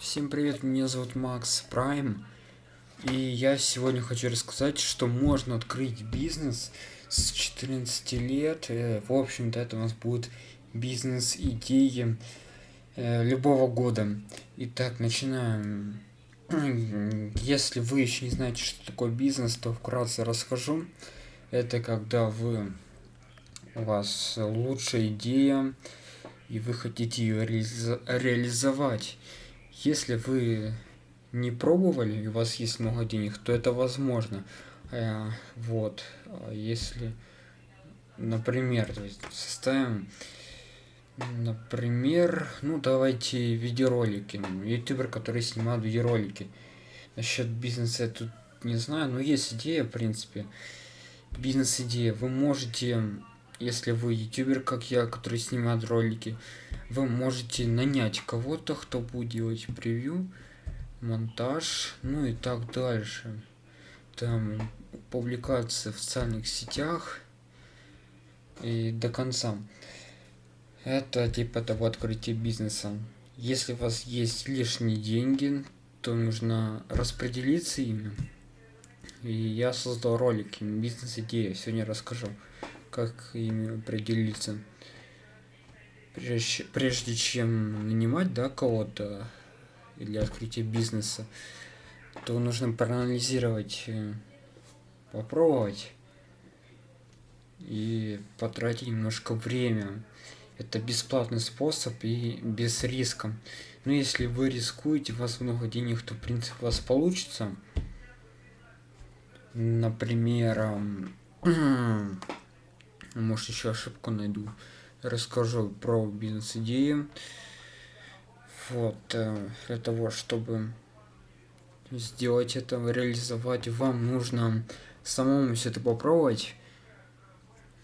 Всем привет, меня зовут Макс Прайм. И я сегодня хочу рассказать, что можно открыть бизнес с 14 лет. Э, в общем-то, это у нас будет бизнес-идеи э, любого года. Итак, начинаем. Если вы еще не знаете, что такое бизнес, то вкратце расскажу. Это когда вы у вас лучшая идея, и вы хотите ее реализовать. Если вы не пробовали, и у вас есть много денег, то это возможно. Э, вот. А если, например, то есть составим, например, ну давайте видеоролики. Ютубер, который снимает видеоролики. Насчет бизнеса я тут не знаю, но есть идея, в принципе. Бизнес-идея. Вы можете если вы ютубер, как я, который снимает ролики, вы можете нанять кого-то, кто будет делать превью, монтаж, ну и так дальше. Там публикация в социальных сетях и до конца. Это типа того открытия бизнеса. Если у вас есть лишние деньги, то нужно распределиться ими. И я создал ролики, бизнес-идея, сегодня расскажу как ими определиться. Прежде, прежде чем нанимать да, кого-то для открытия бизнеса, то нужно проанализировать, э, попробовать и потратить немножко время. Это бесплатный способ и без риска. Но если вы рискуете, у вас много денег, то в принципе у вас получится. Например, может еще ошибку найду. Расскажу про бизнес-идеи. Вот э, для того чтобы сделать это реализовать вам нужно самому все это попробовать.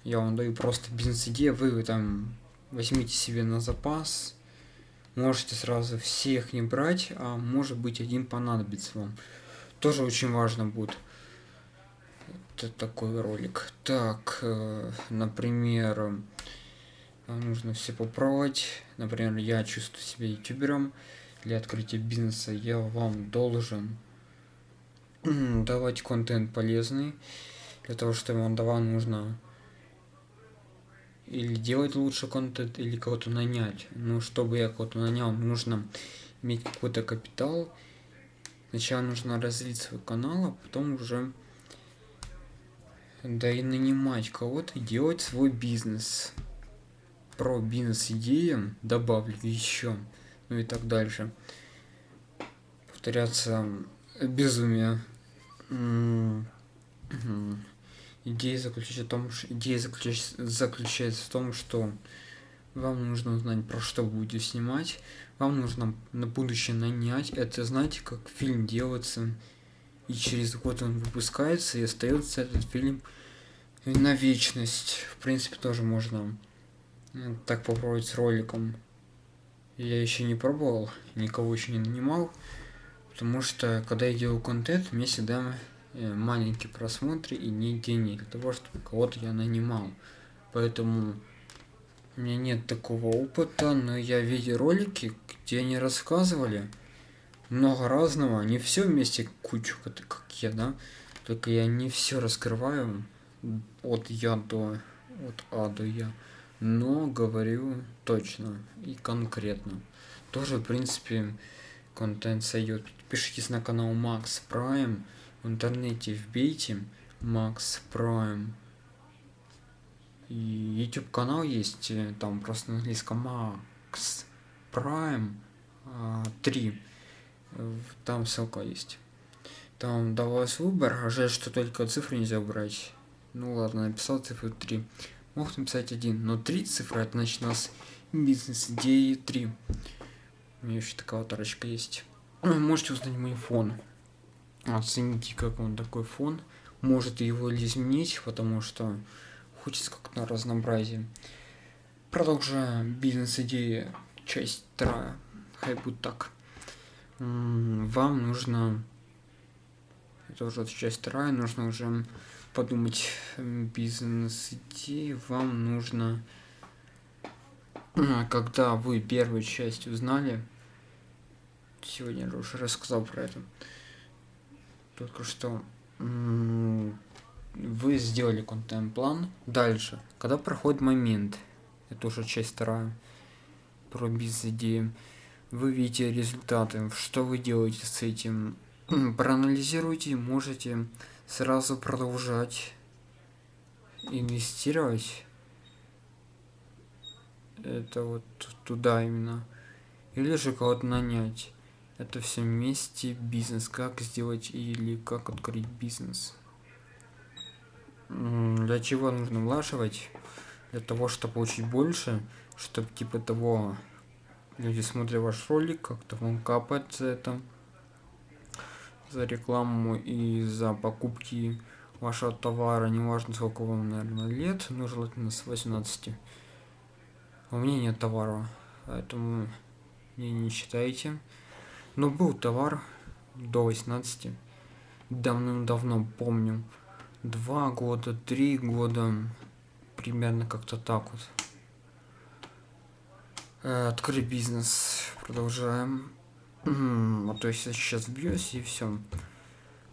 Я вам даю просто бизнес-идея вы там возьмите себе на запас. Можете сразу всех не брать а может быть один понадобится вам. Тоже очень важно будет это такой ролик. Так, э, например, нужно все попробовать. Например, я чувствую себя ютубером. Для открытия бизнеса я вам должен давать контент полезный. Для того, чтобы он давал, нужно или делать лучше контент, или кого-то нанять. Ну, чтобы я кого-то нанял, нужно иметь какой-то капитал. Сначала нужно развить свой канал, а потом уже да и нанимать кого-то делать свой бизнес. Про бизнес-идеи добавлю еще, ну и так дальше. Повторяться безумие. Идея заключается в том, что идея заключается, заключается в том, что вам нужно узнать, про что будете снимать. Вам нужно на будущее нанять. Это знаете, как фильм делается и через год он выпускается, и остается этот фильм на вечность. В принципе, тоже можно э, так попробовать с роликом. Я еще не пробовал, никого еще не нанимал, потому что, когда я делаю контент, мне всегда э, маленькие просмотры и не денег для того, чтобы кого-то я нанимал. Поэтому у меня нет такого опыта, но я видел ролики, где они рассказывали, много разного, не все вместе кучу, как я, да, только я не все раскрываю от я до, от А до Я, но говорю точно и конкретно. Тоже, в принципе, контент сойдет. Подпишитесь на канал Max Prime, в интернете вбейте Max Prime. И YouTube канал есть, э, там просто на английском Max Prime 3 там ссылка есть. Там давалось выбор, а жаль, что только цифры нельзя убрать. Ну ладно, написал цифру 3. Мог написать один, но 3 цифры, это значит у нас бизнес идеи 3. У меня еще такая тарочка есть. Можете узнать мой фон. Оцените, как он такой фон. Может его изменить, потому что хочется как-то разнообразие. Продолжаем бизнес идеи, часть вторая. Хай будет так вам нужно это уже часть вторая нужно уже подумать бизнес идеи вам нужно когда вы первую часть узнали сегодня я уже рассказал про это. Только что вы сделали контент-план. Дальше, когда проходит момент, это уже часть вторая, про бизнес-идеи, вы видите результаты, что вы делаете с этим, проанализируйте, можете сразу продолжать инвестировать. Это вот туда именно. Или же кого-то нанять. Это все вместе бизнес. Как сделать или как открыть бизнес? Для чего нужно влаживать? Для того чтобы получить больше чтобы типа того люди смотрят ваш ролик как-то вам капает за это за рекламу и за покупки вашего товара неважно сколько вам наверное лет но желательно с 18 у меня нет товара поэтому не не считайте. Но был товар до 18 давным-давно помню. Два года три года примерно как-то так вот э, открыть бизнес. Продолжаем. А то есть я сейчас бьюсь и все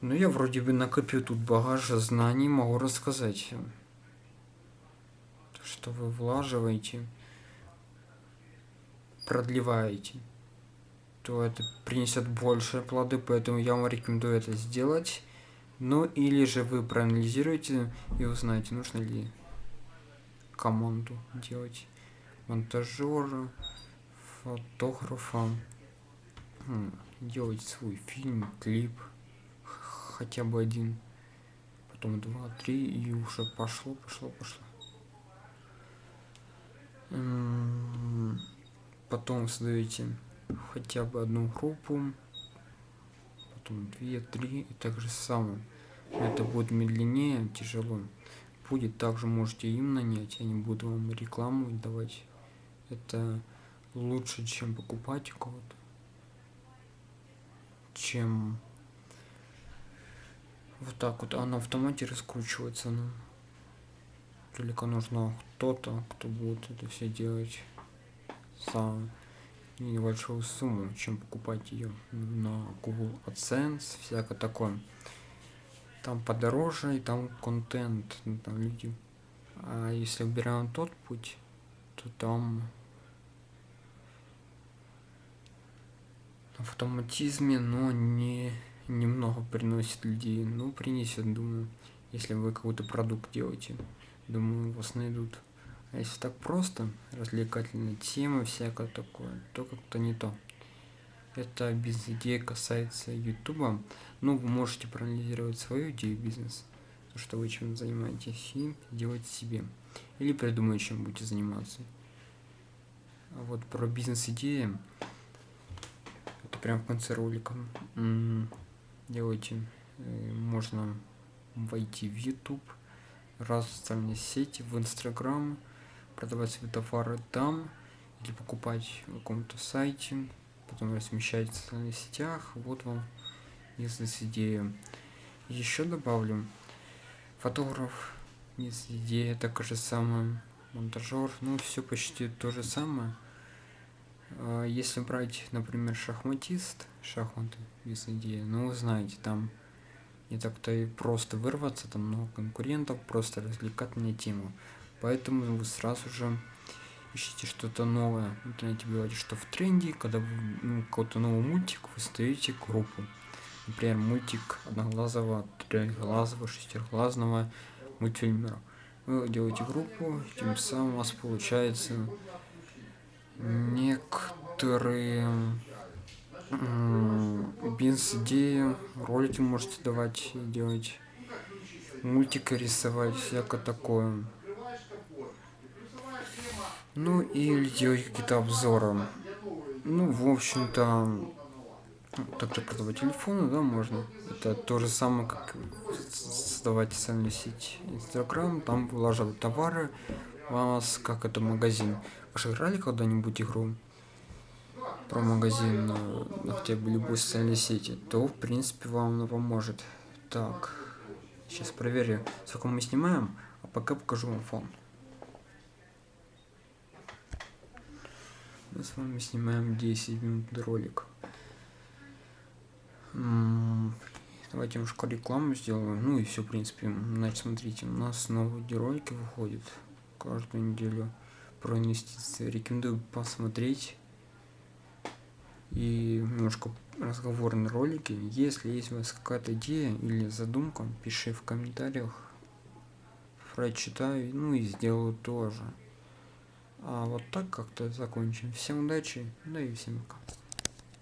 ну я вроде бы накопил тут багаж знаний могу рассказать. Что вы влаживаете продлеваете. То это принесет больше плоды, поэтому я вам рекомендую это сделать. Ну или же вы проанализируете и узнаете, нужно ли команду делать монтажера, фотографа, делать свой фильм, клип, хотя бы один, потом два, три и уже пошло, пошло, пошло. Потом создаете хотя бы одну группу, потом две, три и так же самое. Это будет медленнее, тяжело. Будет также можете им нанять, они будут вам рекламу давать. Это лучше, чем покупать кого-то, чем вот так вот, а на автомате раскручивается. Ну, только нужно кто-то, кто будет это все делать сам небольшую сумму, чем покупать ее на Google AdSense, всякое такое. Там подороже, и там контент, ну, там люди. А если убираем тот путь, то там автоматизме, но не немного приносит людей. Ну, принесет, думаю, если вы какой-то продукт делаете. Думаю, вас найдут. А если так просто, развлекательные темы, всякое такое, то как-то не то. Это бизнес-идея касается ютуба. Ну, вы можете проанализировать свою идею бизнеса, то, что вы чем занимаетесь, и делать себе. Или придумать, чем будете заниматься. А вот про бизнес-идеи, прям в конце ролика. Делайте, э, можно войти в YouTube, раз в социальные сети, в Инстаграм, продавать свои товары там или покупать в каком-то сайте, потом размещать в социальных сетях. Вот вам бизнес-идея. Еще добавлю, фотограф, бизнес-идея, так же самое, монтажер, ну все почти то же самое. А, если брать, например, шахматист, шахматы, бизнес-идея, ну вы знаете, там не так-то и просто вырваться, там много конкурентов, просто развлекательная тема. Поэтому вы сразу же ищите что-то новое. В интернете бывает, что в тренде, когда вы ну, какой-то новый мультик, вы ставите группу. Например, мультик одноглазого, трехглазого, шестиглазного мультфильмера. Вы делаете группу, тем самым у вас получается некоторые бизнес-идеи, ролики можете давать и делать, мультика рисовать, всякое такое. Ну и делать какие-то обзоры. Ну, в общем-то, также продавать телефоны, да, можно. Это то же самое, как создавать социальную сеть Инстаграм, там вылаживать товары, вас как это магазин. Вы же играли когда-нибудь игру про магазин на хотя бы любой социальной сети, то в принципе вам она поможет. Так, сейчас проверю, сколько мы снимаем, а пока покажу вам фон. мы с вами снимаем 10 минут ролик Давайте немножко рекламу сделаю. Ну и все, в принципе. Значит, смотрите, у нас новые ролики выходят каждую неделю про. Рекомендую посмотреть. И немножко разговорные ролики. Если есть у вас какая-то идея или задумка, пиши в комментариях. Прочитаю, ну и сделаю тоже. А вот так как-то закончим. Всем удачи, да и всем пока.